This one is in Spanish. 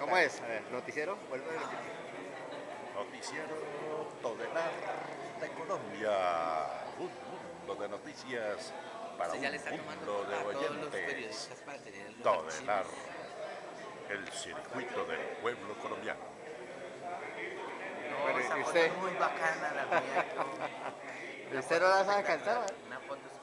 ¿Cómo es? A ver, noticiero, vuelve a repetir. Noticiero Todelar de Colombia. Un mundo de noticias para un mundo de oyentes. Todelar, el circuito del pueblo colombiano. No, esa foto es muy bacana la mía. Usted no la sabe cantar? Una foto